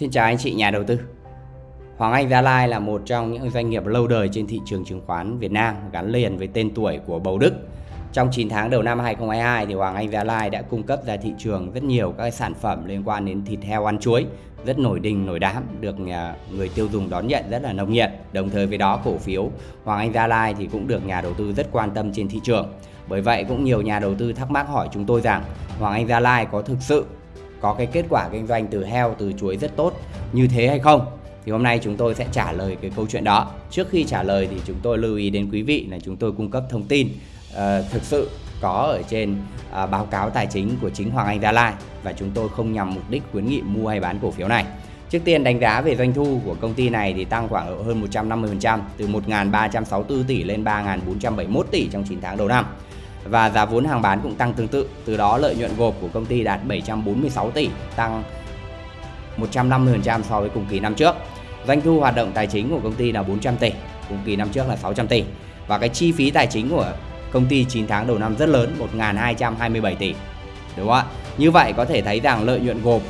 Xin chào anh chị, nhà đầu tư. Hoàng Anh Gia Lai là một trong những doanh nghiệp lâu đời trên thị trường chứng khoán Việt Nam, gắn liền với tên tuổi của Bầu Đức. Trong 9 tháng đầu năm 2022 thì Hoàng Anh Gia Lai đã cung cấp ra thị trường rất nhiều các sản phẩm liên quan đến thịt heo ăn chuối, rất nổi đình, nổi đám, được à, người tiêu dùng đón nhận rất là nồng nhiệt. Đồng thời với đó, cổ phiếu Hoàng Anh Gia Lai thì cũng được nhà đầu tư rất quan tâm trên thị trường. Bởi vậy cũng nhiều nhà đầu tư thắc mắc hỏi chúng tôi rằng Hoàng Anh Gia Lai có thực sự có cái kết quả kinh doanh từ heo từ chuối rất tốt như thế hay không? Thì hôm nay chúng tôi sẽ trả lời cái câu chuyện đó. Trước khi trả lời thì chúng tôi lưu ý đến quý vị là chúng tôi cung cấp thông tin uh, thực sự có ở trên uh, báo cáo tài chính của chính Hoàng Anh Gia Lai và chúng tôi không nhằm mục đích khuyến nghị mua hay bán cổ phiếu này. Trước tiên đánh giá về doanh thu của công ty này thì tăng khoảng hơn 150% từ 1.364 tỷ lên 3.471 tỷ trong 9 tháng đầu năm và giá vốn hàng bán cũng tăng tương tự. Từ đó lợi nhuận gộp của công ty đạt 746 tỷ, tăng 150% so với cùng kỳ năm trước. Doanh thu hoạt động tài chính của công ty là 400 tỷ, cùng kỳ năm trước là 600 tỷ. Và cái chi phí tài chính của công ty 9 tháng đầu năm rất lớn, 1.227 tỷ. Đúng không ạ? Như vậy có thể thấy rằng lợi nhuận gộp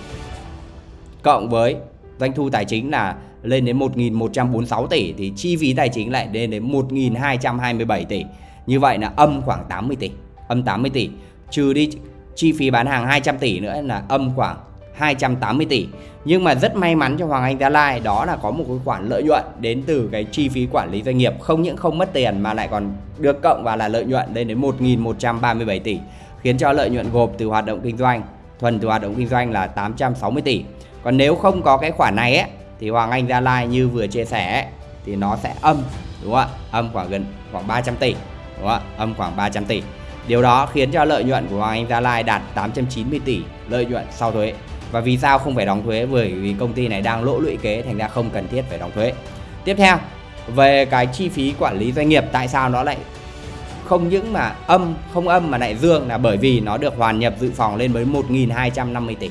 cộng với doanh thu tài chính là lên đến 1.146 tỷ thì chi phí tài chính lại lên đến 1.227 tỷ. Như vậy là âm khoảng 80 tỷ, âm 80 tỷ, trừ đi chi phí bán hàng 200 tỷ nữa là âm khoảng 280 tỷ. Nhưng mà rất may mắn cho Hoàng Anh Gia Lai đó là có một cái khoản lợi nhuận đến từ cái chi phí quản lý doanh nghiệp không những không mất tiền mà lại còn được cộng vào là lợi nhuận lên đến 1.137 tỷ khiến cho lợi nhuận gộp từ hoạt động kinh doanh thuần từ hoạt động kinh doanh là 860 tỷ. Còn nếu không có cái khoản này ấy, thì Hoàng Anh Gia Lai như vừa chia sẻ ấy, thì nó sẽ âm đúng không ạ? Âm khoảng gần khoảng 300 tỷ đúng không ạ? Âm khoảng 300 tỷ. Điều đó khiến cho lợi nhuận của Hoàng Anh Gia Lai đạt 890 tỷ lợi nhuận sau thuế. Và vì sao không phải đóng thuế? Bởi vì công ty này đang lỗ lũy kế thành ra không cần thiết phải đóng thuế. Tiếp theo, về cái chi phí quản lý doanh nghiệp tại sao nó lại không những mà âm không âm mà lại dương là bởi vì nó được hoàn nhập dự phòng lên với 1.250 tỷ.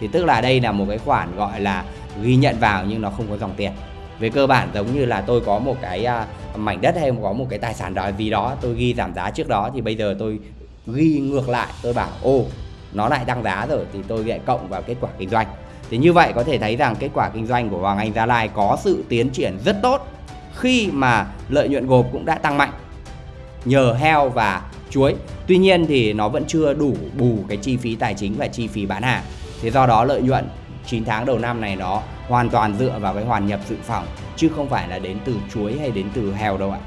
Thì tức là đây là một cái khoản gọi là ghi nhận vào nhưng nó không có dòng tiền về cơ bản giống như là tôi có một cái à, mảnh đất hay có một cái tài sản đó gì đó tôi ghi giảm giá trước đó, thì bây giờ tôi ghi ngược lại, tôi bảo ô nó lại tăng giá rồi. Thì tôi lại cộng vào kết quả kinh doanh. Thì như vậy có thể thấy rằng kết quả kinh doanh của Hoàng Anh Gia Lai có sự tiến triển rất tốt khi mà lợi nhuận gộp cũng đã tăng mạnh, nhờ heo và chuối. Tuy nhiên thì nó vẫn chưa đủ bù cái chi phí tài chính và chi phí bán hàng. Thế do đó lợi nhuận 9 tháng đầu năm này nó hoàn toàn dựa vào cái hoàn nhập dự phòng, chứ không phải là đến từ chuối hay đến từ heo đâu ạ.